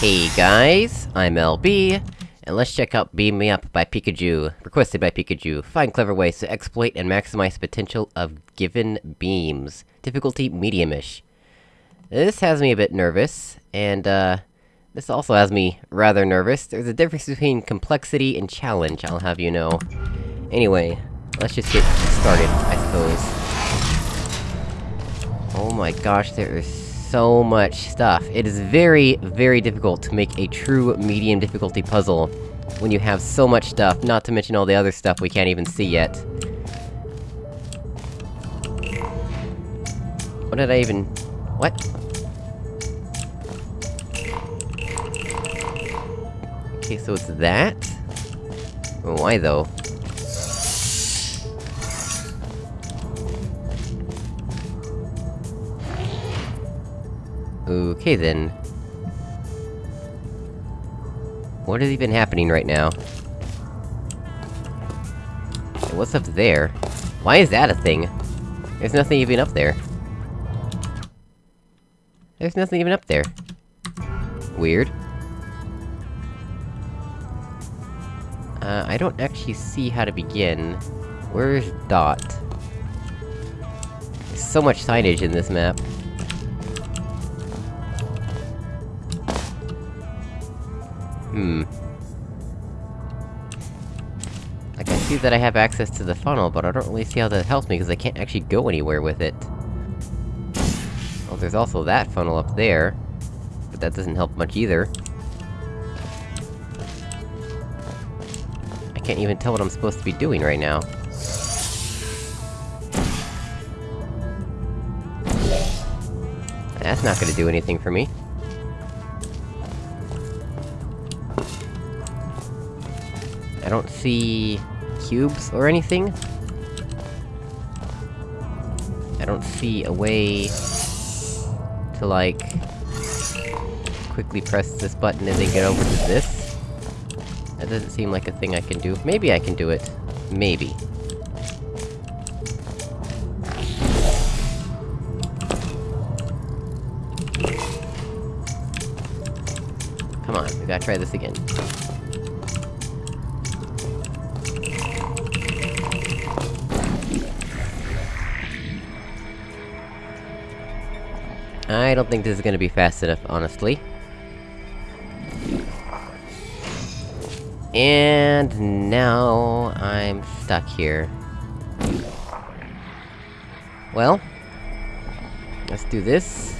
Hey guys, I'm LB, and let's check out Beam Me Up by Pikachu, requested by Pikachu. Find clever ways to exploit and maximize potential of given beams. Difficulty medium-ish. This has me a bit nervous, and uh... This also has me rather nervous. There's a difference between complexity and challenge, I'll have you know. Anyway, let's just get started, I suppose. Oh my gosh, there is so much stuff. It is very, very difficult to make a true medium difficulty puzzle when you have so much stuff, not to mention all the other stuff we can't even see yet. What did I even... What? Okay, so it's that? Why though? Okay then. What is even happening right now? what's up there? Why is that a thing? There's nothing even up there. There's nothing even up there. Weird. Uh, I don't actually see how to begin. Where's Dot? There's so much signage in this map. Hmm. I can see that I have access to the funnel, but I don't really see how that helps me, because I can't actually go anywhere with it. Well, there's also that funnel up there. But that doesn't help much either. I can't even tell what I'm supposed to be doing right now. That's not gonna do anything for me. I don't see... cubes or anything? I don't see a way... to like... quickly press this button and then get over to this. That doesn't seem like a thing I can do. Maybe I can do it. Maybe. Come on, we gotta try this again. I don't think this is gonna be fast enough, honestly. And now I'm stuck here. Well... Let's do this,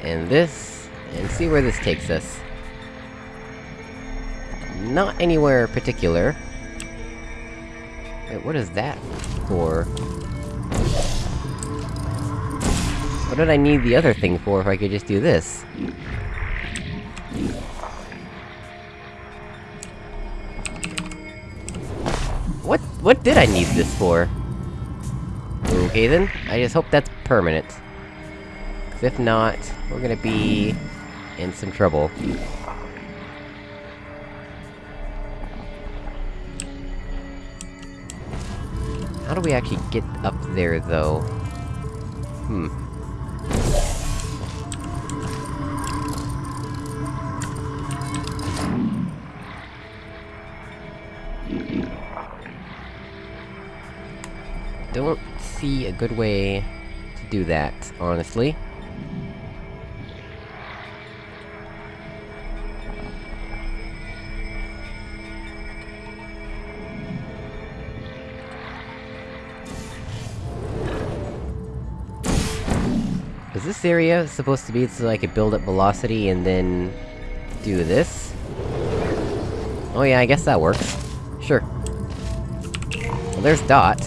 and this, and see where this takes us. Not anywhere particular. Wait, what is that for? What did I need the other thing for if I could just do this? What- what did I need this for? Okay then, I just hope that's permanent. Cause if not, we're gonna be... in some trouble. How do we actually get up there, though? Hmm. Don't see a good way to do that, honestly. Is this area supposed to be so I could build up velocity and then... do this? Oh yeah, I guess that works. Sure. Well, there's Dot.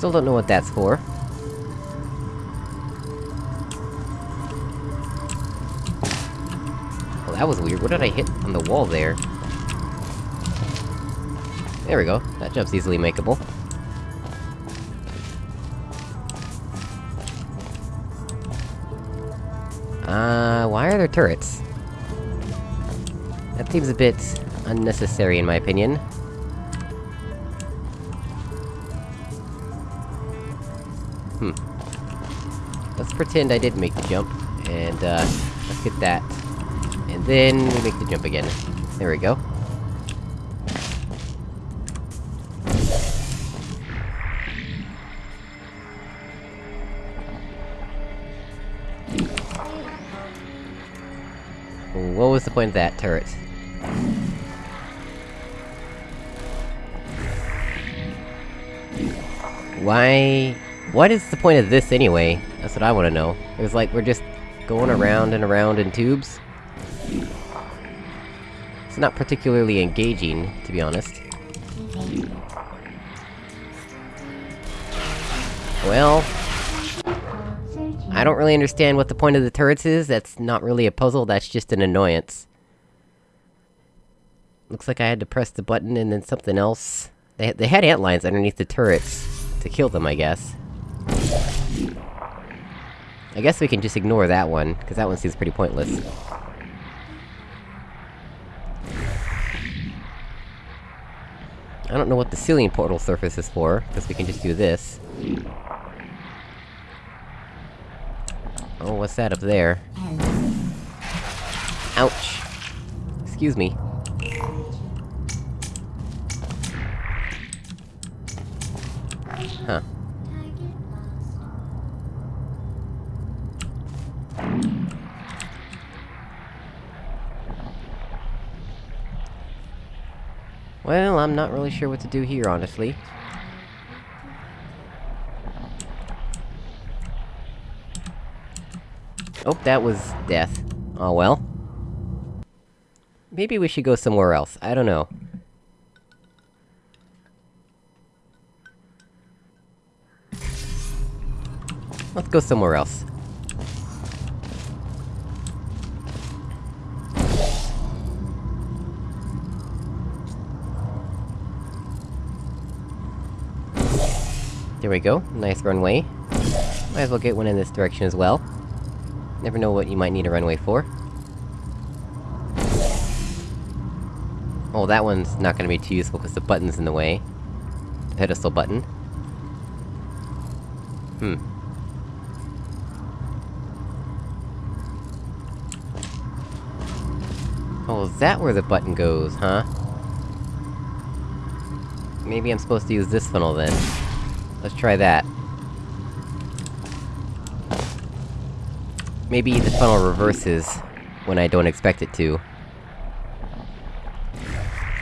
Still don't know what that's for. Well, that was weird. What did I hit on the wall there? There we go. That jump's easily makeable. Uh, why are there turrets? That seems a bit... unnecessary in my opinion. Pretend I did make the jump, and, uh, let's get that. And then we make the jump again. There we go. What was the point of that turret? Why... What is the point of this anyway? That's what I wanna know. It was like, we're just going around and around in tubes? It's not particularly engaging, to be honest. Well... I don't really understand what the point of the turrets is, that's not really a puzzle, that's just an annoyance. Looks like I had to press the button and then something else... They, they had ant lines underneath the turrets, to kill them, I guess. I guess we can just ignore that one, because that one seems pretty pointless. I don't know what the ceiling portal surface is for, because we can just do this. Oh, what's that up there? Ouch! Excuse me. Well, I'm not really sure what to do here, honestly. Oh, that was death. Oh well. Maybe we should go somewhere else, I don't know. Let's go somewhere else. There we go, nice runway. Might as well get one in this direction as well. Never know what you might need a runway for. Oh, that one's not gonna be too useful because the button's in the way. The pedestal button. Hmm. Oh, is that where the button goes, huh? Maybe I'm supposed to use this funnel then. Let's try that. Maybe the funnel reverses when I don't expect it to.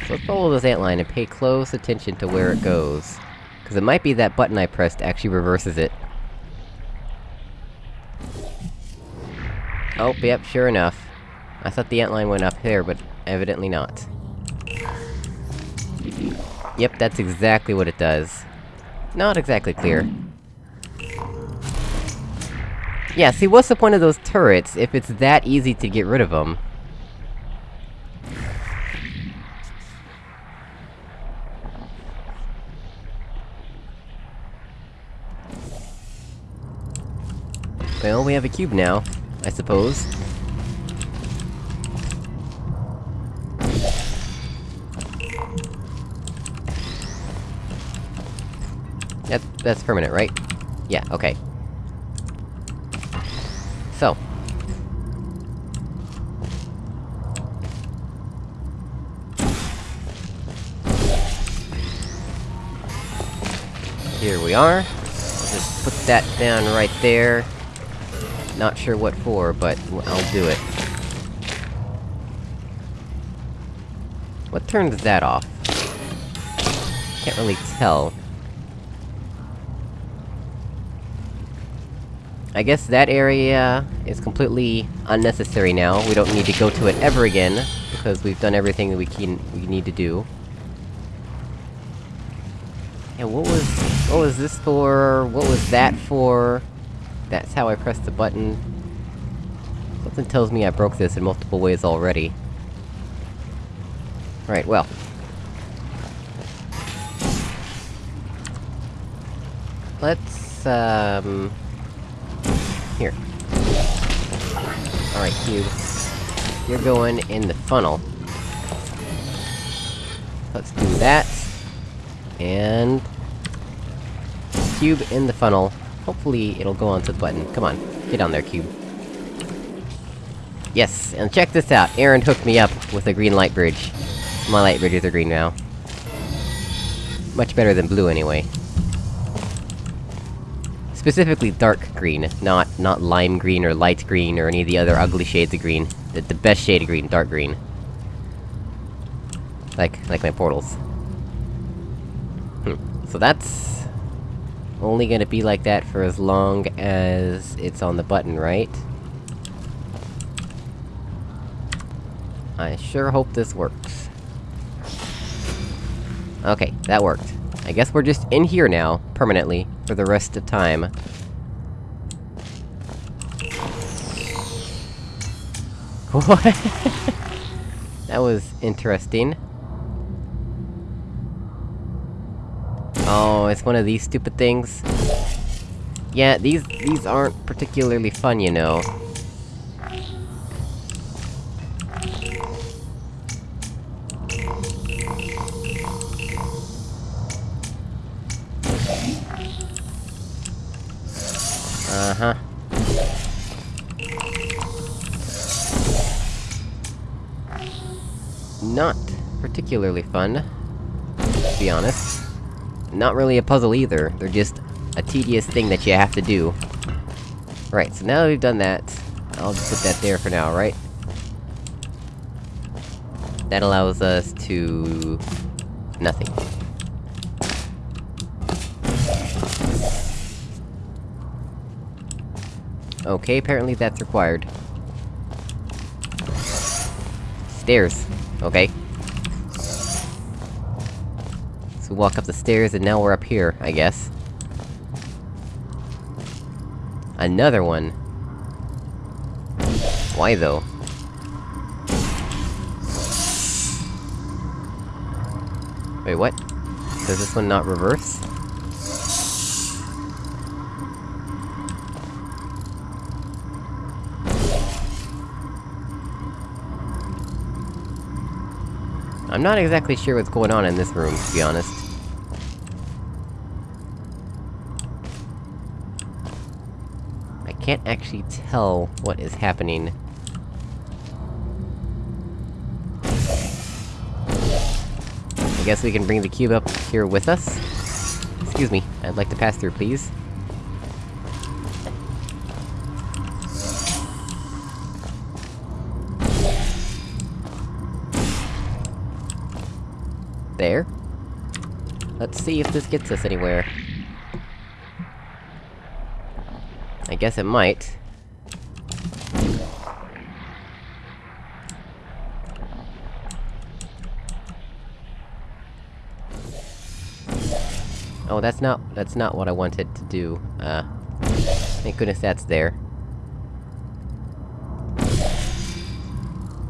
So let's follow this antline and pay close attention to where it goes. Cause it might be that button I pressed actually reverses it. Oh, yep, sure enough. I thought the antline went up there, but evidently not. Yep, that's exactly what it does. Not exactly clear. Yeah, see, what's the point of those turrets, if it's that easy to get rid of them? Well, we have a cube now, I suppose. That- that's permanent, right? Yeah, okay. So. Here we are. Just put that down right there. Not sure what for, but I'll do it. What turns that off? Can't really tell. I guess that area is completely unnecessary now. We don't need to go to it ever again, because we've done everything that we can- we need to do. Yeah, what was- what was this for? What was that for? That's how I pressed the button. Something tells me I broke this in multiple ways already. Right, well. Let's, um... Here. Alright, Cube. You're going in the funnel. Let's do that. And... Cube in the funnel. hopefully it'll go onto the button. Come on, get on there, cube. Yes, and check this out, Aaron hooked me up with a green light bridge. My light bridges are green now. Much better than blue, anyway. Specifically dark green, not- not lime green or light green or any of the other ugly shades of green. The, the best shade of green, dark green. Like- like my portals. Hmm. So that's... only gonna be like that for as long as it's on the button, right? I sure hope this works. Okay, that worked. I guess we're just in here now, permanently, for the rest of time. What? that was interesting. Oh, it's one of these stupid things? Yeah, these- these aren't particularly fun, you know. Uh-huh. Not particularly fun, to be honest. Not really a puzzle either, they're just a tedious thing that you have to do. Right, so now that we've done that, I'll just put that there for now, right? That allows us to... nothing. Okay, apparently that's required. Stairs. Okay. So walk up the stairs, and now we're up here, I guess. Another one! Why, though? Wait, what? Does this one not reverse? I'm not exactly sure what's going on in this room, to be honest. I can't actually tell what is happening. I guess we can bring the cube up here with us? Excuse me, I'd like to pass through, please. There. Let's see if this gets us anywhere. I guess it might. Oh, that's not- that's not what I wanted to do. Uh... Thank goodness that's there.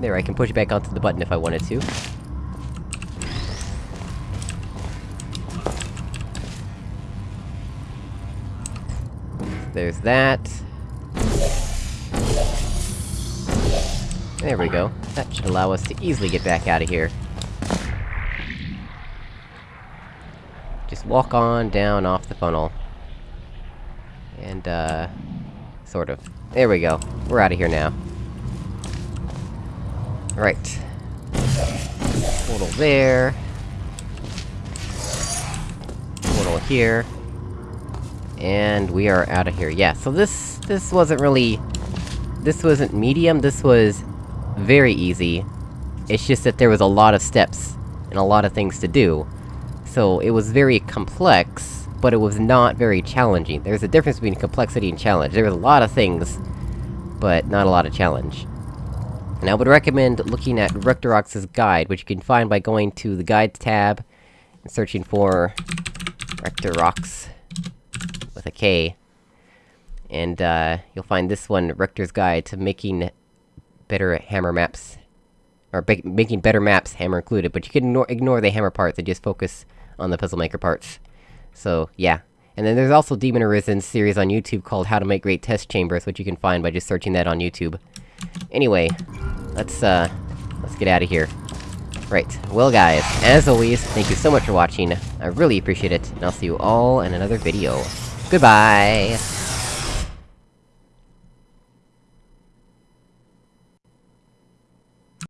There, I can push it back onto the button if I wanted to. There's that. There we go. That should allow us to easily get back out of here. Just walk on down off the funnel. And, uh... Sort of. There we go. We're out of here now. Right. Portal there. Portal here. And we are out of here. Yeah, so this- this wasn't really... This wasn't medium, this was... very easy. It's just that there was a lot of steps, and a lot of things to do. So, it was very complex, but it was not very challenging. There's a difference between complexity and challenge. There was a lot of things, but not a lot of challenge. And I would recommend looking at Rectorox's guide, which you can find by going to the Guides tab, and searching for... Rectorox with a K. And, uh, you'll find this one, Rector's Guide to Making Better Hammer Maps. Or making better maps, hammer included, but you can ignore, ignore the hammer parts and just focus on the Puzzle Maker parts. So, yeah. And then there's also Demon Arisen's series on YouTube called How to Make Great Test Chambers, which you can find by just searching that on YouTube. Anyway, let's, uh, let's get out of here. Right, well guys, as always, thank you so much for watching, I really appreciate it, and I'll see you all in another video. Goodbye!